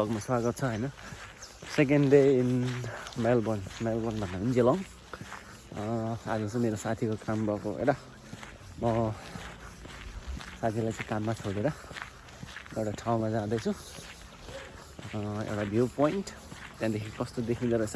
भ्लगमा स्वागत छ होइन? Second day in Melbourne Melbourne भन्दा पनि जेलङ आज चाहिँ मेरो साथीको काम भएको होइन? म साथीलाई चाहिँ काममा छोडेर एउटा ठाउँमा जाँदैछु। एउटा भ्यू पोइन्ट त्यहाँदेखि कस्तो देखिँदो रहेछ?